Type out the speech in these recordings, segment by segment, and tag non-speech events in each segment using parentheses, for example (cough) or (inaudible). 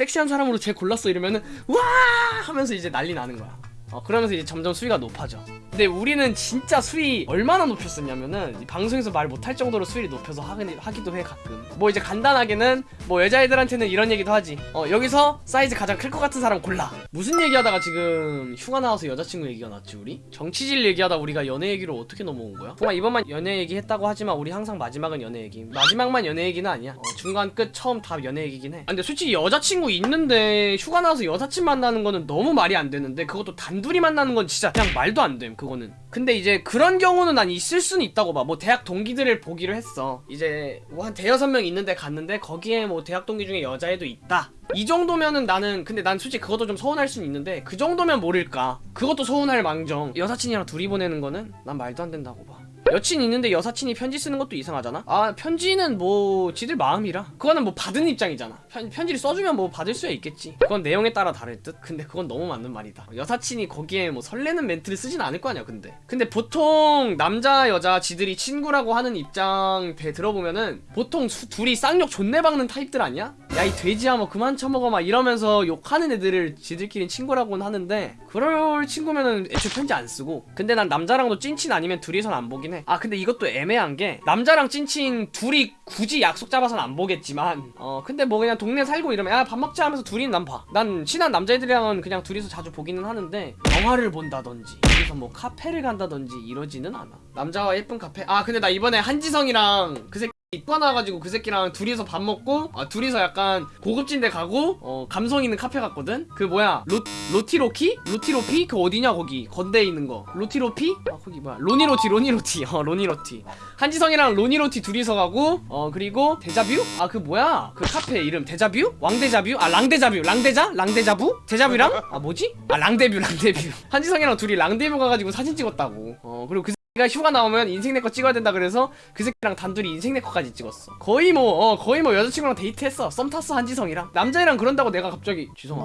섹시한 사람으로 쟤 골랐어 이러면은 와 하면서 이제 난리 나는 거야 어, 그러면서 이제 점점 수위가 높아져. 근데 우리는 진짜 수위 얼마나 높였었냐면은 이 방송에서 말 못할 정도로 수위를 높여서 하긴, 하기 도 해 가끔. 뭐 이제 간단하게는 뭐 여자애들한테는 이런 얘기도 하지. 어 여기서 사이즈 가장 클 것 같은 사람 골라. 무슨 얘기하다가 지금 휴가 나와서 여자친구 얘기가 났지 우리? 정치질 얘기하다 우리가 연애 얘기로 어떻게 넘어온 거야? 정말 이번만 연애 얘기 했다고 하지만 우리 항상 마지막은 연애 얘기. 마지막만 연애 얘기는 아니야. 어, 중간 끝 처음 다 연애 얘기긴 해. 아, 근데 솔직히 여자친구 있는데 휴가 나와서 여사친 만나는 거는 너무 말이 안 되는데 그것도 단 둘이 만나는 건 진짜 그냥 말도 안 됨. 그거는. 근데 이제 그런 경우는 난 있을 수는 있다고 봐. 뭐 대학 동기들을 보기로 했어. 이제 뭐 한 대여섯 명 있는데 갔는데 거기에 뭐 대학 동기 중에 여자애도 있다. 이 정도면은 나는 근데 난 솔직히 그것도 좀 서운할 수는 있는데 그 정도면 모를까. 그것도 서운할 망정. 여사친이랑 둘이 보내는 거는 난 말도 안 된다고 봐. 여친 있는데 여사친이 편지 쓰는 것도 이상하잖아? 아 편지는 뭐 지들 마음이라. 그거는 뭐 받은 입장이잖아. 편, 편지를 써주면 뭐 받을 수야 있겠지. 그건 내용에 따라 다를 듯. 근데 그건 너무 맞는 말이다. 여사친이 거기에 뭐 설레는 멘트를 쓰진 않을 거 아니야 근데. 근데 보통 남자 여자 지들이 친구라고 하는 입장 대 들어보면은 보통 수, 둘이 쌍욕 존내 박는 타입들 아니야? 야 이 돼지야 뭐 그만 처먹어 막 이러면서 욕하는 애들을 지들끼리 친구라고는 하는데 그럴 친구면은 애초에 편지 안 쓰고. 근데 난 남자랑도 찐친 아니면 둘이선 안 보긴 해. 아 근데 이것도 애매한 게 남자랑 찐친 둘이 굳이 약속 잡아서는 안 보겠지만 어 근데 뭐 그냥 동네 살고 이러면 야 밥 먹자 하면서 둘이는 난봐난 친한 남자애들이랑은 그냥 둘이서 자주 보기는 하는데 영화를 본다든지 둘이서 뭐 카페를 간다든지 이러지는 않아. 남자와 예쁜 카페? 아 근데 나 이번에 한지성이랑 그 새끼 이과 나와가지고 그 새끼랑 둘이서 밥 먹고 아, 둘이서 약간 고급진 데 가고 어, 감성 있는 카페 갔거든 그 뭐야 로, 로티로키? 로티로피? 그 어디냐 거기 건대에 있는 거 로티로피? 아 거기 뭐야 로니로티 로니로티 어 로니로티 한지성이랑 로니로티 둘이서 가고 어 그리고 데자뷰? 아 그 뭐야 그 카페 이름 데자뷰? 왕데자뷰? 아 랑데자뷰 랑데자? 랑데자부? 데자뷰랑? 아 뭐지? 아 랑데뷰 랑데뷰 (laughs) 한지성이랑 둘이 랑데뷰 가가지고 사진 찍었다고 어 그리고 그 가 휴가 나오면 인생네컷 찍어야 된다 그래서 그 새끼랑 단둘이 인생네컷까지 찍었어. 거의 뭐 어, 거의 뭐 여자친구랑 데이트했어. 썸 탔어 한지성이랑. 남자애랑 그런다고 내가 갑자기 지성아.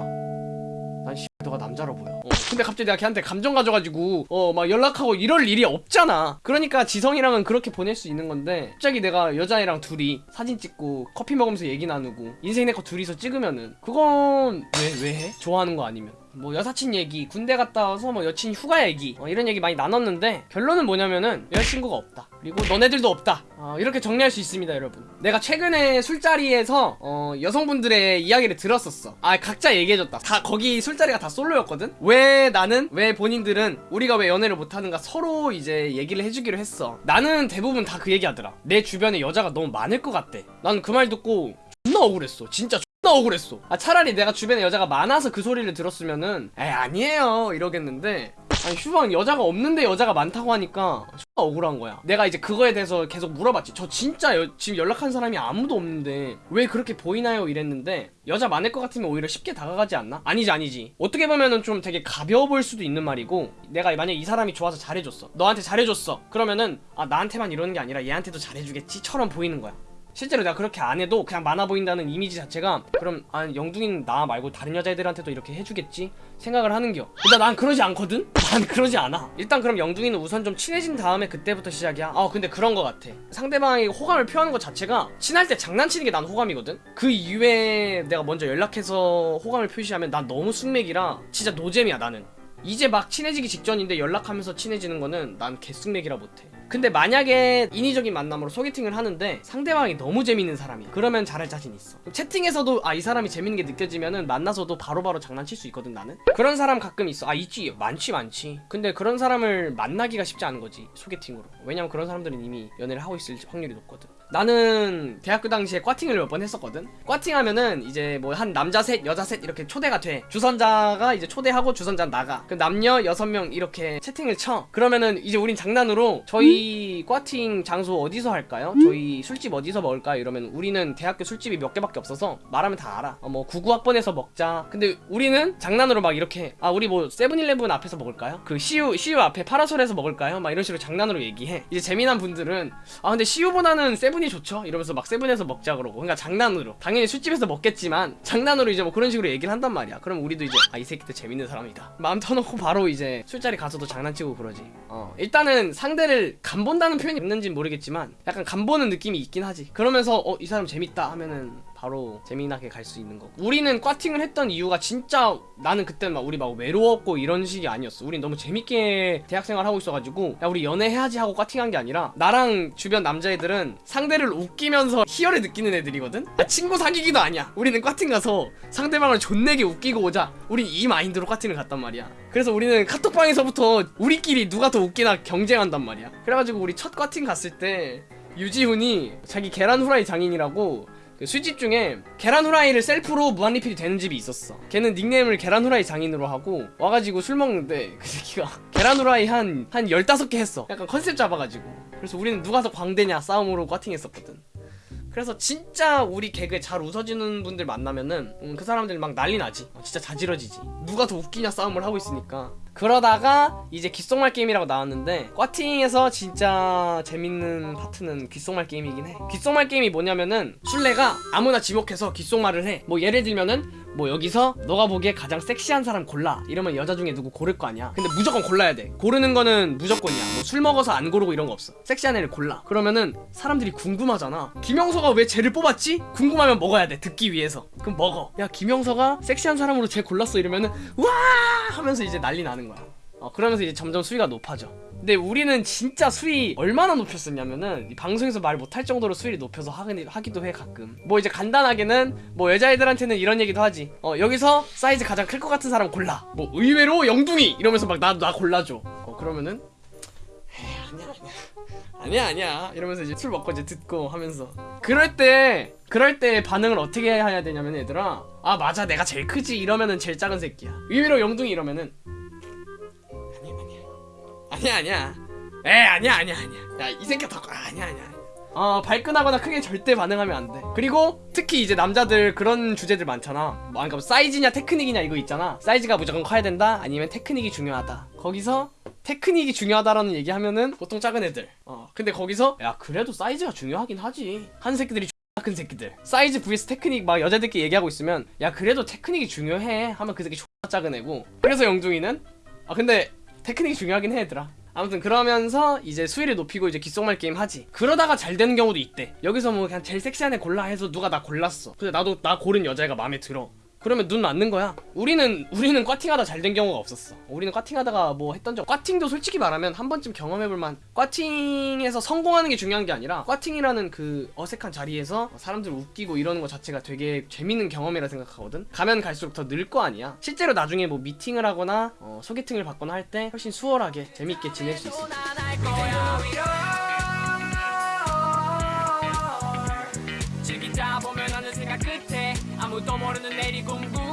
난 씨, 너가 남자로 보여. 어, 근데 갑자기 내가 걔한테 감정 가져가지고 어 막 연락하고 이럴 일이 없잖아. 그러니까 지성이랑은 그렇게 보낼 수 있는 건데 갑자기 내가 여자애랑 둘이 사진 찍고 커피 먹으면서 얘기 나누고 인생 내 거 둘이서 찍으면은 그건 왜 왜 해? 좋아하는 거 아니면 뭐 여사친 얘기, 군대 갔다 와서 뭐 여친 휴가 얘기 어, 이런 얘기 많이 나눴는데 결론은 뭐냐면은 여자친구가 없다. 그리고 너네들도 없다. 어, 이렇게 정리할 수 있습니다, 여러분. 내가 최근에 술자리에서 어, 여성분들의 이야기를 들었었어. 아 각자 얘기해줬다. 다 거기 술자리가 다 솔로였거든. 왜 나는 왜 본인들은 우리가 왜 연애를 못하는가 서로 이제 얘기를 해주기로 했어. 나는 대부분 다 그 얘기하더라. 내 주변에 여자가 너무 많을 것 같대. 난 그 말 듣고 존나 억울했어. 진짜. 존나 억울했어. 아 차라리 내가 주변에 여자가 많아서 그 소리를 들었으면은 에 아니에요. 이러겠는데. 아니 휴방 여자가 없는데 여자가 많다고 하니까 존나 억울한 거야. 내가 이제 그거에 대해서 계속 물어봤지. 저 진짜 여, 지금 연락한 사람이 아무도 없는데 왜 그렇게 보이나요? 이랬는데 여자 많을 것 같으면 오히려 쉽게 다가가지 않나? 아니지 아니지. 어떻게 보면은 좀 되게 가벼워 보일 수도 있는 말이고 내가 만약 이 사람이 좋아서 잘해줬어. 너한테 잘해줬어. 그러면은 아 나한테만 이러는 게 아니라 얘한테도 잘해주겠지 처럼 보이는 거야 실제로 내가 그렇게 안 해도 그냥 많아 보인다는 이미지 자체가 그럼 아 영둥이는 나 말고 다른 여자애들한테도 이렇게 해주겠지? 생각을 하는겨. 근데 난 그러지 않거든? (laughs) 난 그러지 않아. 일단 그럼 영둥이는 우선 좀 친해진 다음에 그때부터 시작이야. 아 근데 그런 거 같아. 상대방이 호감을 표하는 것 자체가 친할 때 장난치는 게 난 호감이거든? 그 이외에 내가 먼저 연락해서 호감을 표시하면 난 너무 숙맥이라 진짜 노잼이야 나는. 이제 막 친해지기 직전인데 연락하면서 친해지는 거는 난 개쑥맥이라 못해 근데 만약에 인위적인 만남으로 소개팅을 하는데 상대방이 너무 재밌는 사람이 그러면 잘할 자신 있어. 채팅에서도 아 이 사람이 재밌는 게 느껴지면은 만나서도 바로 바로 장난칠 수 있거든 나는. 그런 사람 가끔 있어. 아 있지. 많지 많지. 근데 그런 사람을 만나기가 쉽지 않은 거지 소개팅으로. 왜냐면 그런 사람들은 이미 연애를 하고 있을 확률이 높거든 나는 대학교 당시에 꽈팅을 몇 번 했었거든 꽈팅하면은 이제 뭐 한 남자 셋 여자 셋 이렇게 초대가 돼 주선자가 이제 초대하고 주선자 나가 그 남녀 여섯 명 이렇게 채팅을 쳐 그러면은 이제 우린 장난으로 저희 꽈팅 장소 어디서 할까요? 저희 술집 어디서 먹을까요? 이러면 우리는 대학교 술집이 몇 개밖에 없어서 말하면 다 알아 어, 뭐 99학번에서 먹자 근데 우리는 장난으로 막 이렇게 아 우리 뭐 세븐일레븐 앞에서 먹을까요? 그 CU CU 앞에 파라솔에서 먹을까요? 막 이런 식으로 장난으로 얘기해 이제 재미난 분들은 아 근데 CU보다는 세븐 이 좋죠? 이러면서 막 세븐에서 먹자 그러고. 그러니까 장난으로. 당연히 술집에서 먹겠지만 장난으로 이제 뭐 그런 식으로 얘기를 한단 말이야. 그럼 우리도 이제 아 이 새끼도 재밌는 사람이다. 마음 터놓고 바로 이제 술자리 가서도 장난치고 그러지. 어 일단은 상대를 간본다는 표현이 있는지 모르겠지만 약간 간보는 느낌이 있긴 하지. 그러면서 어 이 사람 재밌다 하면은 바로 재미나게 갈 수 있는 거고. 우리는 꽈팅을 했던 이유가 진짜 나는 그때 막 우리 막 외로웠고 이런 식이 아니었어. 우린 너무 재밌게 대학생활 하고 있어가지고 야 우리 연애해야지 하고 꽈팅한 게 아니라 나랑 주변 남자애들은 상대를 웃기면서 희열을 느끼는 애들이거든? 아, 친구 사귀기도 아니야. 우리는 꽈팅 가서 상대방을 존내게 웃기고 오자. 우린 이 마인드로 꽈팅을 갔단 말이야. 그래서 우리는 카톡방에서부터 우리끼리 누가 더 웃기나 경쟁한단 말이야. 그래가지고 우리 첫 꽈팅 갔을 때 유지훈이 자기 계란 후라이 장인이라고 그 술집 중에 계란 후라이를 셀프로 무한 리필이 되는 집이 있었어. 걔는 닉네임을 계란 후라이 장인으로 하고 와가지고 술 먹는데 (laughs) 그 새끼가 계란 후라이 한, 한 15개 했어. 약간 컨셉 잡아가지고. 그래서 우리는 누가 더 광대냐 싸움으로 꽈팅했었거든. 그래서 진짜 우리 개그에 잘 웃어주는 분들 만나면은 음, 그 사람들 막 난리 나지. 어, 진짜 자지러지지. 누가 더 웃기냐 싸움을 하고 있으니까 그러다가 이제 귓속말 게임이라고 나왔는데 꽈팅에서 진짜 재밌는 파트는 귓속말 게임이긴 해. 귓속말 게임이 뭐냐면은 술래가 아무나 지목해서 귓속말을 해. 뭐 예를 들면은 뭐 여기서 너가 보기에 가장 섹시한 사람 골라. 이러면 여자 중에 누구 고를 거 아니야. 근데 무조건 골라야 돼. 고르는 거는 무조건이야. 뭐 술 먹어서 안 고르고 이런 거 없어. 섹시한 애를 골라. 그러면은 사람들이 궁금하잖아. 김영서가 왜 쟤를 뽑았지? 궁금하면 먹어야 돼. 듣기 위해서. 그럼 먹어 야 김영서가 섹시한 사람으로 쟤 골랐어. 이러면은 와! 하면서 이제 난리 나는 거야 어, 그러면서 이제 점점 수위가 높아져. 근데 우리는 진짜 수위 얼마나 높였었냐면은 이 방송에서 말 못할 정도로 수위를 높여서 하기, 하기도 해 가끔. 뭐 이제 간단하게는 뭐 여자애들한테는 이런 얘기도 하지. 어 여기서 사이즈 가장 클 것 같은 사람 골라. 뭐 의외로 영둥이 이러면서 막나나 골라줘. 어 그러면은 에이, 아니야 아니야 아니야 아니야 이러면서 이제 술 먹고 이제 듣고 하면서 그럴 때 그럴 때 반응을 어떻게 해야 되냐면 얘들아 아 맞아 내가 제일 크지 이러면은 제일 작은 새끼야 의외로 영둥이 이러면은 아니야 아니야. 에 아니야 아니야 아니야. 야 이 새끼 더 아, 아니야 아니야 아니야. 어 발끈하거나 크게 절대 반응하면 안돼. 그리고 특히 이제 남자들 그런 주제들 많잖아. 뭐 그러니까 사이즈냐 테크닉이냐 이거 있잖아. 사이즈가 무조건 커야 된다? 아니면 테크닉이 중요하다? 거기서 테크닉이 중요하다라는 얘기하면은 보통 작은 애들. 어 근데 거기서 야 그래도 사이즈가 중요하긴 하지. 한 새끼들이 X큰 새끼들. 사이즈 vs 테크닉 막 여자들끼리 얘기하고 있으면 야 그래도 테크닉이 중요해 하면 그 새끼 X 작은 애고. 그래서 영둥이는 아 근데 테크닉이 중요하긴 해 얘들아. 아무튼 그러면서 이제 수위를 높이고 이제 귓속말 게임 하지. 그러다가 잘 되는 경우도 있대. 여기서 뭐 그냥 제일 섹시한 애 골라 해서 누가 나 골랐어. 근데 나도 나 고른 여자애가 마음에 들어 그러면 눈 맞는 거야. 우리는 우리는 꽈팅하다 잘 된 경우가 없었어. 우리는 꽈팅하다가 뭐 했던 적 꽈팅도 솔직히 말하면 한 번쯤 경험해볼만 꽈팅에서 성공하는 게 중요한 게 아니라 꽈팅이라는 그 어색한 자리에서 사람들 웃기고 이러는 것 자체가 되게 재밌는 경험이라 생각하거든. 가면 갈수록 더 늘 거 아니야. 실제로 나중에 뭐 미팅을 하거나 어, 소개팅을 받거나 할 때 훨씬 수월하게 재밌게 지낼 수 있어 즐기 다 보면 어느새가 끝에 아무도 모르는 내일이 궁금